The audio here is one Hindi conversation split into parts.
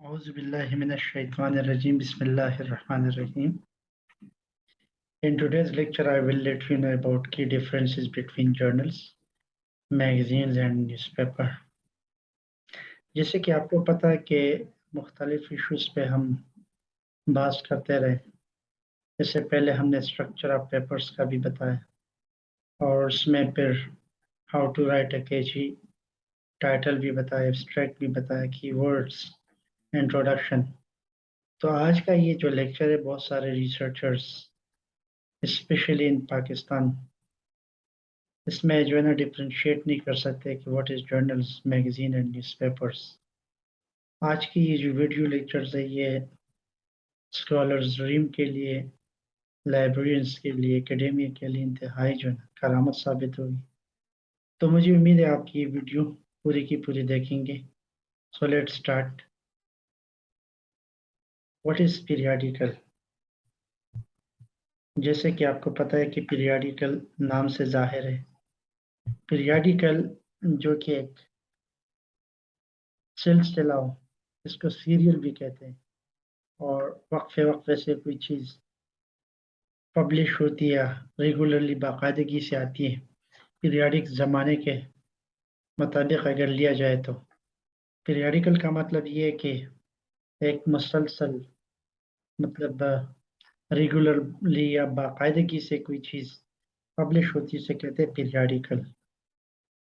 Bismillahirrahmanirrahim. In today's lecture, I will let you know about key differences between journals, magazines and newspaper. जैसे कि आपको पता है कि मुख्तलिफ़ इश्यूज़ पे हम बात करते रहे इससे पहले हमने स्ट्रक्चर ऑफ़ पेपर्स का भी बताया और उसमें फिर हाउ टू राइट अ केजी टाइटल भी बताया एब्स्ट्रैक्ट भी बताया कीवर्ड्स इंट्रोडक्शन तो आज का ये जो लेक्चर है, बहुत सारे रिसर्चर्स स्पेशली इन पाकिस्तान इसमें जो है ना डिफ्रेंशिएट नहीं कर सकते कि what is journals magazine and newspapers आज की ये जो वीडियो लेक्चर्स है, ये स्कॉलर्स ड्रीम के लिए लाइब्रेरियंस के लिए एकेडमी के लिए इंतहाई जो है करामत साबित होगी तो मुझे उम्मीद है आपकी ये वीडियो पूरी की पूरी देखेंगे। So let start what is periodical जैसे कि आपको पता है कि पीरियाडिकल नाम से ज़ाहिर है। पीरियाडिकल जो कि एक सिलसिला हो इसको सीरियल भी कहते हैं। और वक्फे वक्फे से कोई चीज़ पब्लिश होती है रेगुलरली बाकायदगी से आती है। पीरियाडिक ज़माने के मुताबिक अगर लिया जाए तो। पीरियाडिकल का मतलब ये है कि एक मुसलसल मतलब रेगुलरली या बाकायदगी से कोई चीज़ पब्लिश होती है उसे कहते हैं पीरियाडिकल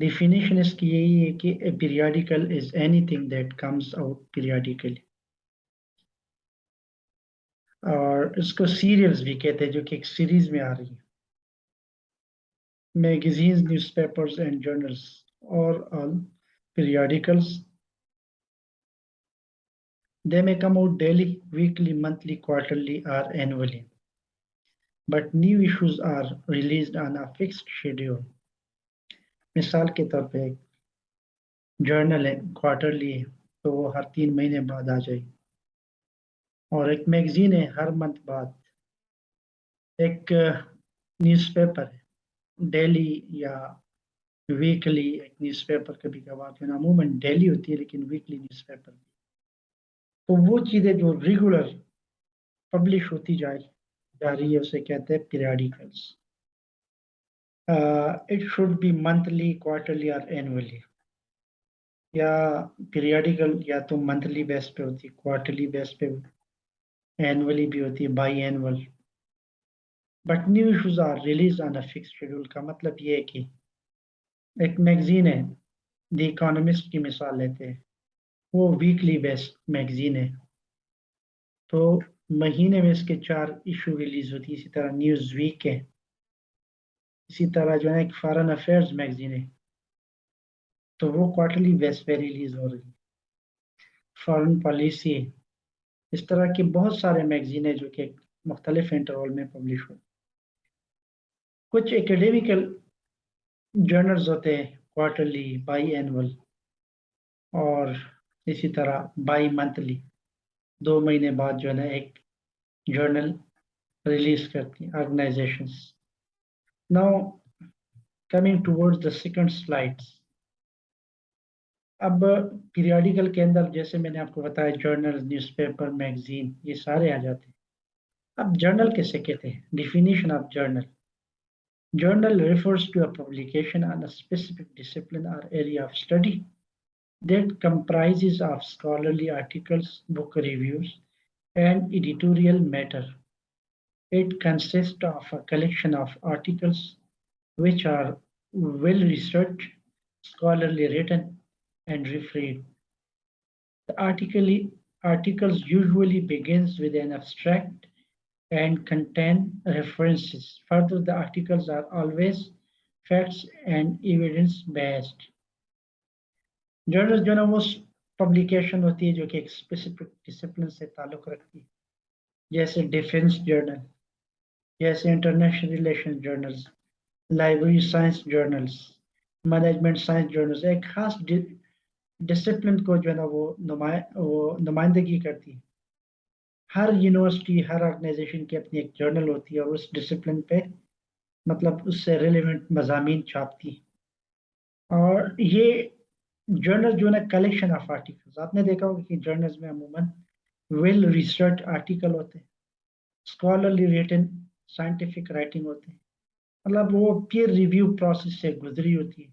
डिफिनेशन इसकी यही है कि periodical is anything that comes out periodically और इसको सीरियल्स भी कहते हैं जो कि एक सीरीज़ में आ रही है. Magazines, newspapers and journals or all periodicals They may come out daily, weekly, monthly, quarterly, or annually. But new issues are released on a fixed schedule. मिसाल के तौर पे जर्नल है क्वार्टरली है तो वो हर तीन महीने बाद आ जाएगी और एक मैगजीन है हर मंथ बाद एक न्यूज़पेपर है डेली या वीकली एक न्यूज़पेपर कभी कभार अमूमन डेली होती है लेकिन वीकली न्यूज़पेपर भी तो वो चीज़ें जो रेगुलर पब्लिश होती जा जा रही है, उसे कहते हैं periodicals it should be monthly quarterly और एनुअली या पीरियडिकल या तो मंथली बेस पे होती क्वार्टरली बेस पे एनुअली भी होती है biannual but new issues are release on a fix schedule का मतलब ये है कि एक मैगजीन है द इकोनॉमिस्ट की मिसाल लेते हैं। वो वीकली बेस्ड मैगजीन है। तो महीने में इसके चार इशू रिलीज़ होती है। इसी तरह न्यूज़ वीक है। इसी तरह जो है एक फॉरेन अफेयर्स मैगजीन है। तो वो क्वार्टरली बेस पे रिलीज़ हो रही है। फॉरेन पॉलिसी इस तरह के बहुत सारे मैगजीन है जो कि मुख्तलिफ़ इंटरवल में पब्लिश हो। कुछ एकेडमिकल जर्नल्स होते हैं। क्वार्टरली बाई एनअल और इसी तरह बाई मंथली दो महीने बाद जो है ना एक जर्नल रिलीज़ करती है organization now coming towards the second slides अब पीरियडिकल के अंदर जैसे मैंने आपको बताया जर्नल न्यूज़पेपर मैगजीन ये सारे आ जाते हैं। अब जर्नल कैसे कहते हैं? Definition of journal journal refers to a publication on a specific discipline or area of study that comprises of scholarly articles, book reviews, and editorial matter. It consists of a collection of articles which are well researched, scholarly written, and referred. The article, articles usually begins with an abstract and contain references. Further, the articles are always facts and evidence based. Journal जो है ना, वो पब्लिकेशन होती है जो कि एक स्पेसिफिक डिसिप्लिन से ताल्लुक़ रखती है। जैसे डिफेंस जर्नल जैसे international relation journals library science journals management science journals एक खास डिसिप्लिन को जो है ना, वो नुमाय, वो नुमाइंदगी करती है। हर यूनिवर्सिटी हर ऑर्गेनाइजेशन की अपनी एक जर्नल होती है और उस डिसिप्लिन पे मतलब उससे रिलेवेंट मजामी छापती है। और ये जर्नल जो है ना कलेक्शन ऑफ़ आर्टिकल्स आपने देखा होगा कि जर्नल्स में अमूमन वेल रिसर्च आर्टिकल होते हैं स्कॉलरली रिटन साइंटिफिक राइटिंग होते हैं। मतलब वो पीयर रिव्यू प्रोसेस से गुजरी होती है।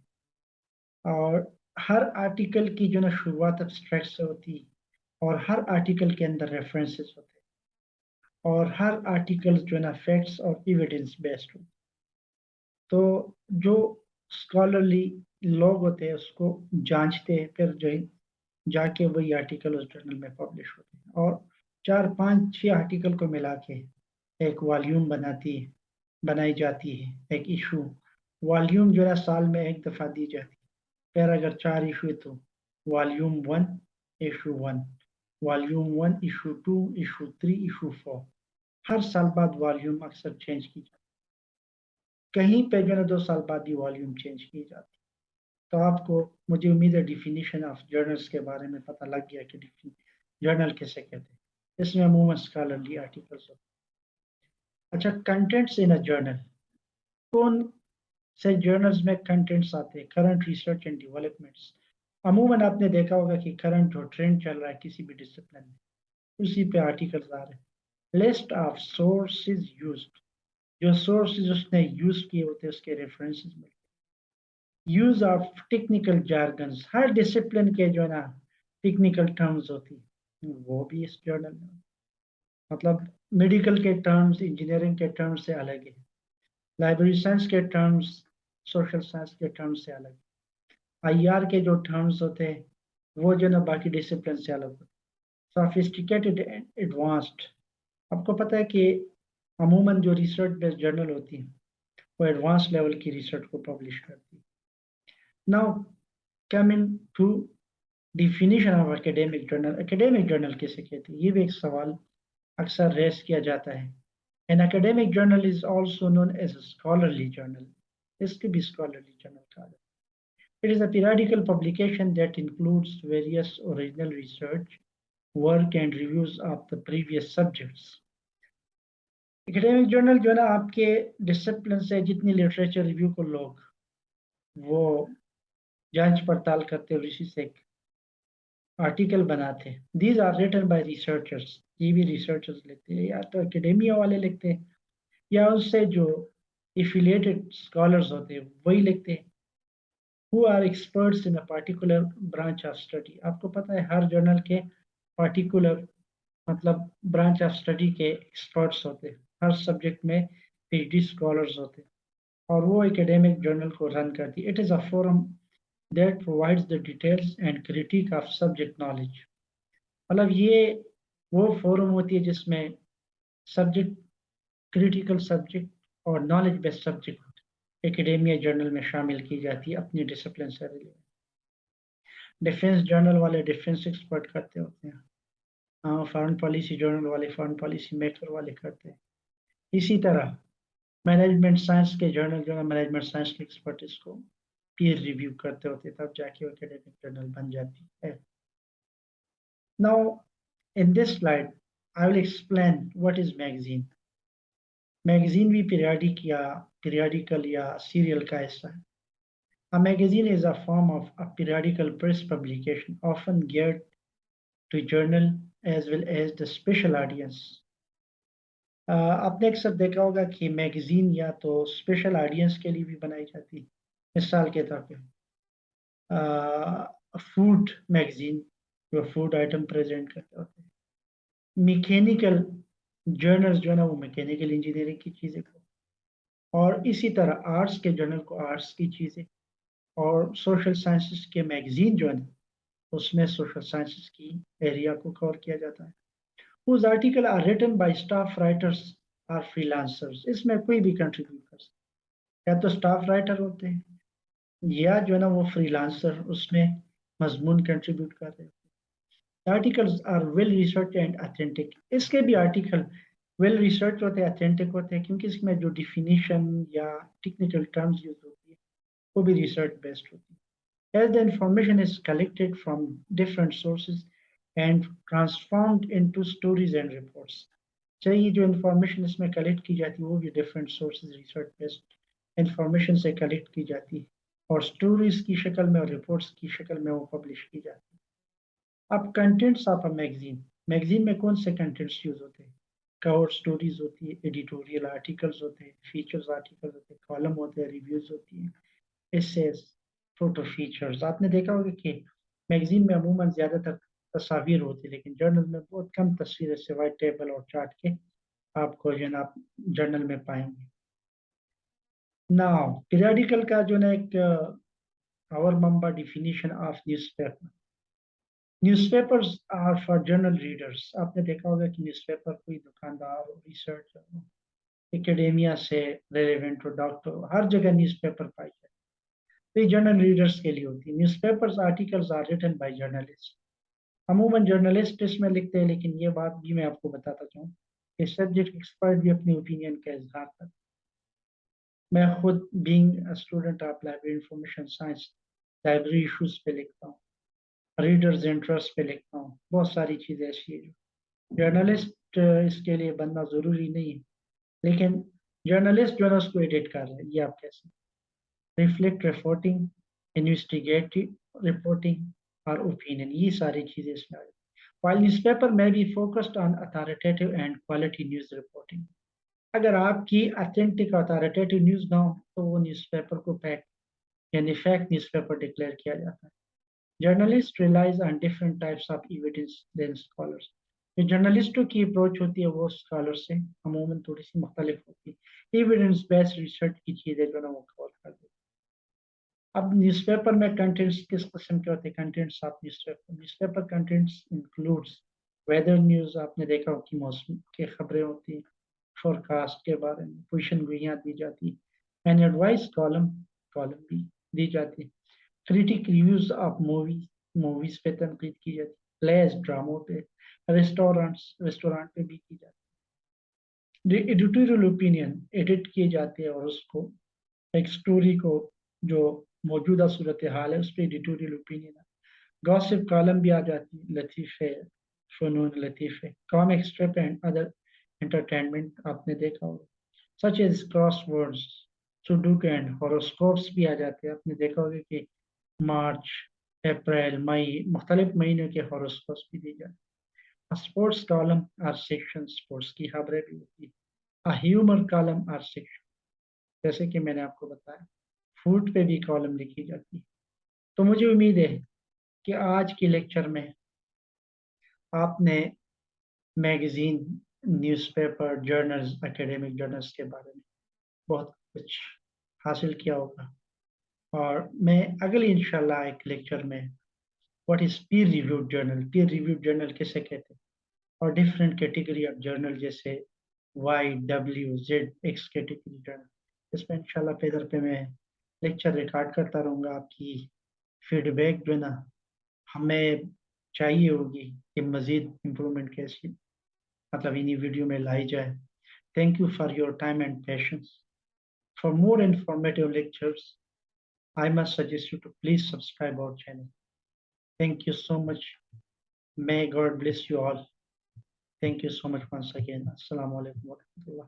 और हर आर्टिकल की जो ना, शुरुआत एब्स्ट्रैक्ट से होती है और हर आर्टिकल के अंदर रेफरेंसेस होते हैं। और हर आर्टिकल जो है ना फैक्ट्स और एविडेंस बेस्ड होते तो जो स्कॉलरली लोग होते हैं, उसको जांचते हैं, फिर जो है जाके वही आर्टिकल उस जर्नल में पब्लिश होते हैं। और चार पाँच छह आर्टिकल को मिला के एक वॉल्यूम बनाती है, बनाई जाती है, एक इशू वॉल्यूम जो है साल में एक दफ़ा दी जाती है। फिर अगर चार इशू है तो volume one issue one volume one issue two issue three issue four हर साल बाद वॉल्यूम अक्सर चेंज की जाती है। कहीं पे जो है दो साल बाद ही वॉल्यूम चेंज की जाती तो आपको मुझे उम्मीद है डिफिनीशन ऑफ़ जर्नल्स के बारे में पता लग गया कि जर्नल किसे कहते हैं। इसमें अमूमन स्कॉलरली आर्टिकल्स होते अच्छा कंटेंट्स इन अ जर्नल कौन से जर्नल्स में कंटेंट्स आते हैं? करंट रिसर्च एंड डेवलपमेंट्स अमूमन आपने देखा होगा कि करंट जो ट्रेंड चल रहा है किसी भी डिसिप्लिन में। उसी पे आर्टिकल्स आ रहे हैं। लिस्ट ऑफ़ सोर्सेज यूज्ड जो सोर्सेज उसने यूज़ किए होते हैं, उसके रेफरेंसेस मिलते यूज़ ऑफ़ टेक्निकल जार्गन्स हर डिसिप्लिन के जो है ना टेक्निकल टर्म्स होती वो भी इस जर्नल में। मतलब मेडिकल के टर्म्स इंजीनियरिंग के टर्म्स से अलग है। लाइब्रेरी साइंस के टर्म्स सोशल साइंस के टर्म्स से अलग आईआर के जो टर्म्स होते हैं, वो जो ना बाकी डिसिप्लिन से अलग होते सोफिस्टिकेटेड एडवांस्ड आपको पता है कि अमूमन जो रिसर्च बेस्ड जर्नल होती है, वो एडवांस लेवल की रिसर्च को पब्लिश करती है। Now coming to definition of academic journal academic journal किसे कहते हैं? ये भी एक सवाल अक्सर रेस किया जाता है। An academic journal is also known as scholarly journal इसके भी स्कॉलरली जर्नल कहा जाता it is a periodical publication that includes various original research work and reviews of the previous subjects academic journal जो है ना, आपके डिसिप्लिन से जितनी लिटरेचर रिव्यू को लोग वो जाँच पड़ताल करते हैं इसी से आर्टिकल बनाते these are written by researchers ये भी रिसर्चर्स लिखते हैं या तो अकेडेमिया वाले लिखते हैं या उससे जो एफिलिएटेड स्कॉलर्स होते हैं, वही लिखते हैं। Who are experts in a particular branch of study आपको पता है, हर जर्नल के पार्टिकुलर मतलब ब्रांच ऑफ़ स्टडी के एक्सपर्ट्स होते हैं। हर सब्जेक्ट में पीएचडी स्कॉलर्स होते हैं। और वो एकेडमिक जर्नल को रन करती it is a forum that provides the details and critique of subject knowledge. मतलब ये वो फोरम होती है जिसमें सब्जेक्ट क्रिटिकल सब्जेक्ट और knowledge based subject academia journal में शामिल की जाती है अपनी डिसिप्लिन से रिलेटेड डिफेंस जर्नल वाले डिफेंस एक्सपर्ट करते होते हैं। फॉरेन पॉलिसी जर्नल वाले फॉरेन पॉलिसी मेकर वाले करते हैं। इसी तरह मैनेजमेंट साइंस के जर्नल जो है मैनेजमेंट साइंस के एक्सपर्ट इसको पीयर रिव्यू करते होते तब जाके वो एकेडमिक जर्नल बन जाती है। Now in this slide I will explain what is magazine magazine भी पीरियाडिक या पीरियाडिकल या सीरियल का हिस्सा है। A magazine is a form of a periodical publication, often geared to journal as well as the special audience. Uh, आपने अक्सर देखा होगा कि मैगजीन या तो स्पेशल ऑडियंस के लिए भी बनाई जाती है। मिसाल के तौर पे फ़ूड मैगजीन जो फ़ूड आइटम प्रेजेंट करते होते हैं। मैकेनिकल जर्नल्स जो है ना, वो मैकेनिकल इंजीनियरिंग की चीज़ें को। और इसी तरह आर्ट्स के जर्नल को आर्ट्स की चीज़ें। और सोशल साइंसेस के मैगजीन जो है ना, उसमें सोशल साइंसेस की एरिया को कवर किया जाता है। उस article are written by staff writers or freelancers इसमें कोई भी कंट्रीब्यूट कर सकता या तो स्टाफ राइटर होते हैं या जो है ना वो फ्रीलांसर उसमें मजमून कंट्रीब्यूट कर रहे हैं। Articles are well research and authentic इसके भी आर्टिकल वेल रिसर्च होते हैं अथेंटिक होते हैं, क्योंकि इसमें जो डिफिनीशन या टेक्निकल टर्म्स यूज़ होती है, वो भी रिसर्च बेस्ड होती है। As the information is collected from different sources and transformed into stories and reports चाहिए जो इन्फॉर्मेशन इसमें कलेक्ट की जाती है, वो भी different sources research based information से कलेक्ट की जाती है। और स्टोरीज की शक्ल में और रिपोर्ट्स की शक्ल में वो पब्लिश की जाती है। अब contents of a magazine magazine में कौन से कंटेंट्स यूज़ होते हैं? कवर स्टोरीज होती है एडिटोरियल आर्टिकल्स होते हैं फीचर्स आर्टिकल्स होते हैं कॉलम होते हैं रिव्यूज़ होती हैं एसेस फ़ोटो फीचर्स आपने देखा होगा कि मैगजीन में अमूमन ज़्यादातर तस्वीर होती है, लेकिन जर्नल में बहुत कम तस्वीरें सिवाय टेबल और चार्ट के आपको जो है ना जर्नल में पाएँगे। नाउ पीरियडिकल का जो ना एक our Mamba definition of newspaper newspapers are for general readers आपने देखा होगा कि न्यूज़पेपर कोई दुकानदार हो रिसर्चर एकेडेमिया से रेलिवेंट हो डॉक्टर हर जगह न्यूज़पेपर पाई जाए तो ये जर्नल रीडर्स के लिए होती है। Newspapers articles are written by journalist अमूमन जर्नलिस्ट इसमें लिखते हैं, लेकिन ये बात भी मैं आपको बताता चाहूँ कि सब्जेक्ट एक्सपर्ट भी अपनी ओपिनियन का इजहार करते मैं खुद being student of library information science library issues पे लिखता हूँ रीडर्स इंटरेस्ट पे लिखता हूँ, बहुत सारी चीज़ें ऐसी है जर्नलिस्ट इसके लिए बनना ज़रूरी नहीं है। लेकिन जर्नलिस्ट जो है उसको एडिट कर रहे हैं, ये आप कैसे रिफ्लेक्ट रिपोर्टिंग इन्वेस्टिगेटिव रिपोर्टिंग और ओपिनियन ये सारी चीज़ें इसमें आ While newspaper may be focused on authoritative and quality news reporting. अगर आपकी अथेंटिक अथॉरिटेटिव न्यूज़ ना हो तो वो न्यूज़पेपर को फैक्ट यानी फैक्ट न्यूज़पेपर डिक्लेयर किया जाता है। Journalist relies on different types of evidence then scholars जो जर्नलिस्टों की अप्रोच होती है, वो स्कॉलर से अमूमन थोड़ी सी मुख्तलिफ़ होती है। एविडेंस बेस्ड रिसर्च की चीज़ें जो ना, वो कवर कर देती अब न्यूज़पेपर में कंटेंट्स किस किस्म के होते हैं? Contents of newspaper newspaper contents includes weather news आपने देखा हो कि मौसम की खबरें होती हैं। फोरकास्ट के बारे में पोजिशन गुइयाँ दी जाती है। एंड एडवाइस कॉलम कॉलम भी दी जाती है। Critic reviews of movies movies पे तनकीद की जाती है। प्लेस ड्रामों पे रेस्टोरेंट्स रेस्टोरेंट पे भी की जाती है। एडिटोरियल ओपिनियन एडिट किए जाते हैं और उसको, एक स्टोरी को जो मौजूदा सूरत हाल है, उस पर एडिटोरियल ओपिनियन गॉसिप कॉलम भी आ जाती है, लतीफ़े, फ़नून लतीफ़े comic strip and other entertainment आपने देखा होगा। Such as crosswords sudoku and horoscopes भी आ जाते हैं। आपने देखा होगा कि मार्च अप्रैल मई मुख्तलिफ़ महीनों के हॉरोस्कोप्स भी दी जाती है। Sports column or section sports की खबरें भी होती है। ह्यूमर कॉलम आर सेक्शन जैसे कि मैंने आपको बताया फ़ूड पे भी कॉलम लिखी जाती है। तो मुझे उम्मीद है कि आज के लेक्चर में आपने magazine newspaper journals academic journals के बारे में बहुत कुछ हासिल किया होगा। और मैं अगले इंशाल्लाह एक लेक्चर में what is peer reviewed journal peer reviewed journal किसे कहते हैं? और डिफरेंट कैटेगरी ऑफ़ जर्नल जैसे Y W Z X category journal इसमें इंशाल्लाह पेदर पे मैं लेक्चर रिकॉर्ड करता रहूँगा आपकी फीडबैक जो है ना, हमें चाहिए होगी कि मज़ीद इम्प्रूवमेंट कैसी मतलब इन्हीं वीडियो में लाई जाए। Thank you for your time and patience for more informative lectures I must suggest you to please subscribe our channel thank you so much may God bless you all thank you so much once again अस्सलाम वालेकुम व रहमतुल्लाह